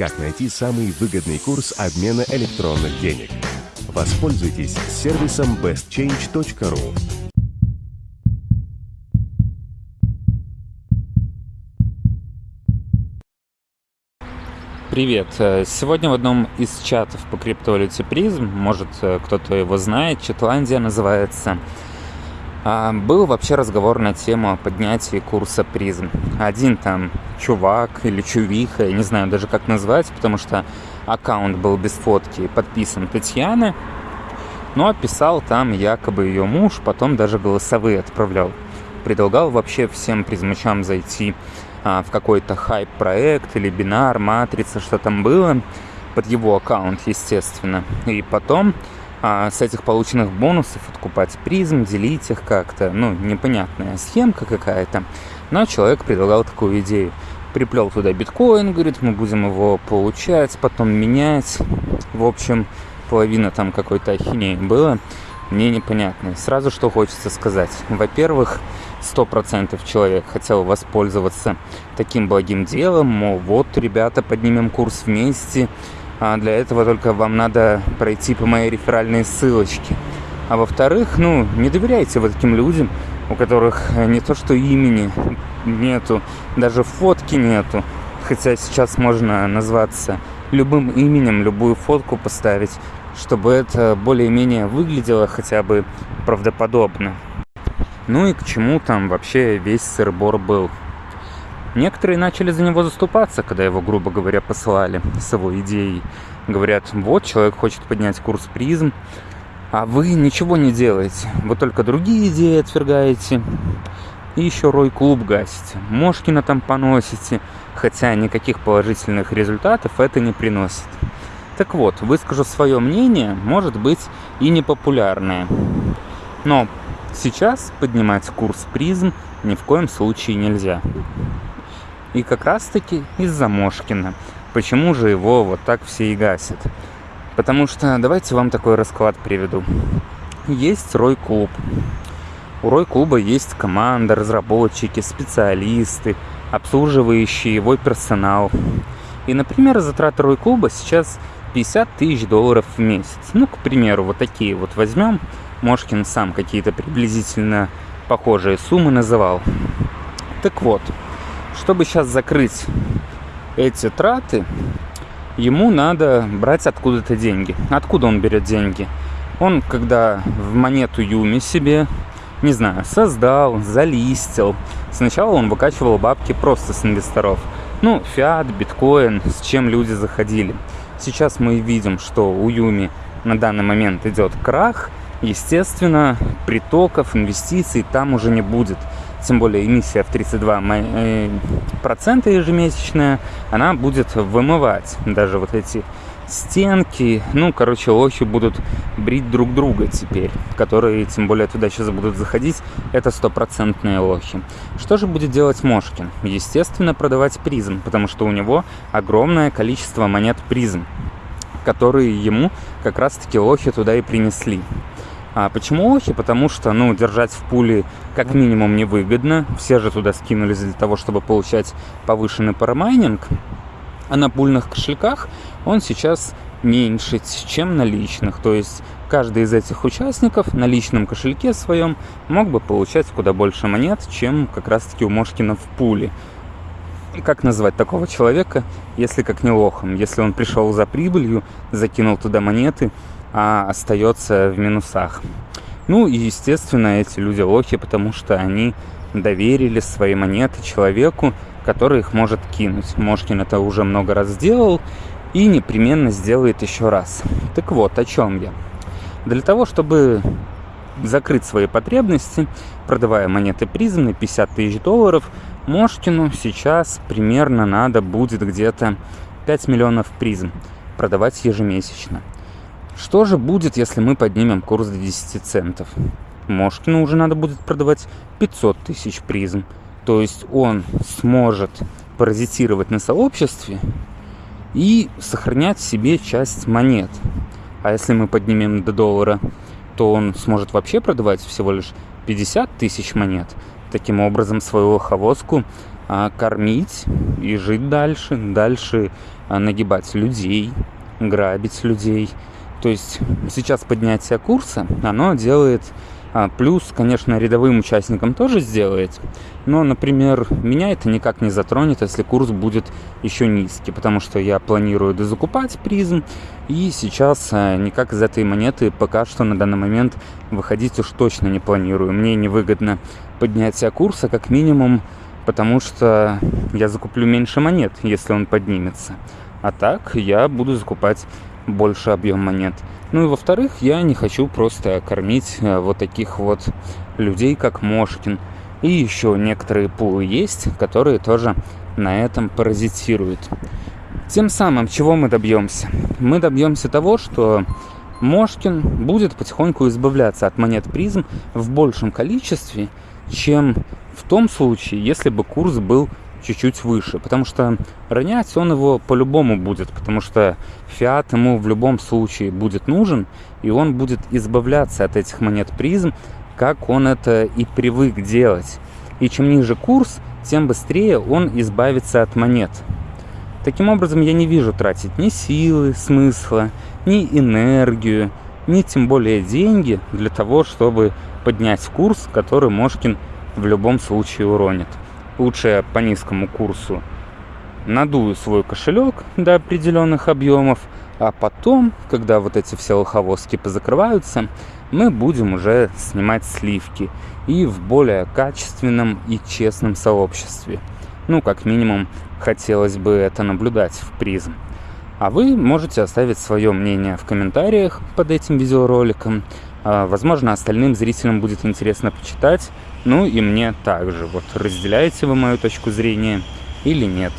Как найти самый выгодный курс обмена электронных денег? Воспользуйтесь сервисом bestchange.ru. Привет! Э, сегодня в одном из чатов по криптовалюте призм, может э, кто-то его знает, Читландия называется, был вообще разговор на тему поднятия курса призм. Один там чувак или чувиха, я не знаю даже как назвать, потому что аккаунт был без фотки, подписан Татьяна, но писал там якобы ее муж, потом даже голосовые отправлял. Предлагал вообще всем призмачам зайти а, в какой-то хайп-проект или бинар, матрица, что там было, под его аккаунт, естественно. И потом а с этих полученных бонусов откупать призм, делить их как-то. Ну, непонятная схемка какая-то. Но человек предлагал такую идею. Приплел туда биткоин, говорит, мы будем его получать, потом менять. В общем, половина там какой-то ахинеи было. Мне непонятно. Сразу что хочется сказать. Во-первых, сто процентов человек хотел воспользоваться таким благим делом, мол, вот, ребята, поднимем курс вместе, а для этого только вам надо пройти по моей реферальной ссылочке. А во-вторых, ну, не доверяйте вот таким людям, у которых не то что имени нету, даже фотки нету. Хотя сейчас можно назваться любым именем, любую фотку поставить, чтобы это более-менее выглядело хотя бы правдоподобно. Ну и к чему там вообще весь сырбор был? Некоторые начали за него заступаться, когда его, грубо говоря, посылали с его идеей. Говорят, вот, человек хочет поднять курс призм, а вы ничего не делаете. Вы только другие идеи отвергаете. И еще Рой клуб гасите. Мошкина там поносите, хотя никаких положительных результатов это не приносит. Так вот, выскажу свое мнение, может быть и непопулярное. Но сейчас поднимать курс призм ни в коем случае нельзя. И как раз-таки из-за Мошкина. Почему же его вот так все и гасят? Потому что давайте вам такой расклад приведу. Есть Рой-клуб. У Рой-клуба есть команда, разработчики, специалисты, обслуживающий его персонал. И, например, затраты Рой-клуба сейчас 50 тысяч долларов в месяц. Ну, к примеру, вот такие вот возьмем. Мошкин сам какие-то приблизительно похожие суммы называл. Так вот, чтобы сейчас закрыть эти траты, ему надо брать откуда-то деньги. Откуда он берет деньги? Он, когда в монету Юми себе, не знаю, создал, залистил, сначала он выкачивал бабки просто с инвесторов. Ну, фиат, биткоин, с чем люди заходили. Сейчас мы видим, что у Юми на данный момент идет крах, естественно, притоков, инвестиций там уже не будет тем более эмиссия в 32 э, процента ежемесячная, она будет вымывать даже вот эти стенки, ну, короче, лохи будут брить друг друга теперь, которые, тем более, туда сейчас будут заходить, это стопроцентные лохи. Что же будет делать Мошкин? Естественно, продавать призм, потому что у него огромное количество монет призм, которые ему как раз-таки лохи туда и принесли. А почему охи? Потому что, ну, держать в пуле как минимум невыгодно. Все же туда скинулись для того, чтобы получать повышенный парамайнинг. А на пульных кошельках он сейчас меньше, чем на личных. То есть каждый из этих участников на личном кошельке своем мог бы получать куда больше монет, чем как раз-таки у Мошкина в пуле. Как назвать такого человека, если как не лохом? Если он пришел за прибылью, закинул туда монеты, а остается в минусах. Ну и, естественно, эти люди лохи, потому что они доверили свои монеты человеку, который их может кинуть. Мошкин это уже много раз сделал и непременно сделает еще раз. Так вот, о чем я. Для того, чтобы закрыть свои потребности, продавая монеты призм на 50 тысяч долларов, Мошкину сейчас примерно надо будет где-то 5 миллионов призм продавать ежемесячно. Что же будет, если мы поднимем курс до 10 центов? Мошкину уже надо будет продавать 500 тысяч призм. То есть он сможет паразитировать на сообществе и сохранять себе часть монет. А если мы поднимем до доллара, то он сможет вообще продавать всего лишь 50 тысяч монет. Таким образом, свою лоховозку а, кормить и жить дальше, дальше а, нагибать людей, грабить людей. То есть сейчас поднятие курса, оно делает а, плюс, конечно, рядовым участникам тоже сделает. Но, например, меня это никак не затронет, если курс будет еще низкий, потому что я планирую дозакупать призм, и сейчас а, никак из этой монеты пока что на данный момент выходить уж точно не планирую. Мне невыгодно поднятие курса, как минимум, потому что я закуплю меньше монет, если он поднимется. А так я буду закупать больше объем монет. Ну и во-вторых, я не хочу просто кормить э, вот таких вот людей, как Мошкин. И еще некоторые пулы есть, которые тоже на этом паразитируют. Тем самым, чего мы добьемся? Мы добьемся того, что Мошкин будет потихоньку избавляться от монет призм в большем количестве, чем в том случае, если бы курс был чуть-чуть выше, потому что ронять он его по-любому будет, потому что фиат ему в любом случае будет нужен, и он будет избавляться от этих монет призм, как он это и привык делать. И чем ниже курс, тем быстрее он избавится от монет. Таким образом, я не вижу тратить ни силы, смысла, ни энергию, ни тем более деньги для того, чтобы поднять курс, который Мошкин в любом случае уронит лучше по низкому курсу надую свой кошелек до определенных объемов, а потом, когда вот эти все лоховозки позакрываются, мы будем уже снимать сливки и в более качественном и честном сообществе. Ну, как минимум, хотелось бы это наблюдать в призм. А вы можете оставить свое мнение в комментариях под этим видеороликом. А, возможно, остальным зрителям будет интересно почитать. Ну и мне также. Вот разделяете вы мою точку зрения или нет.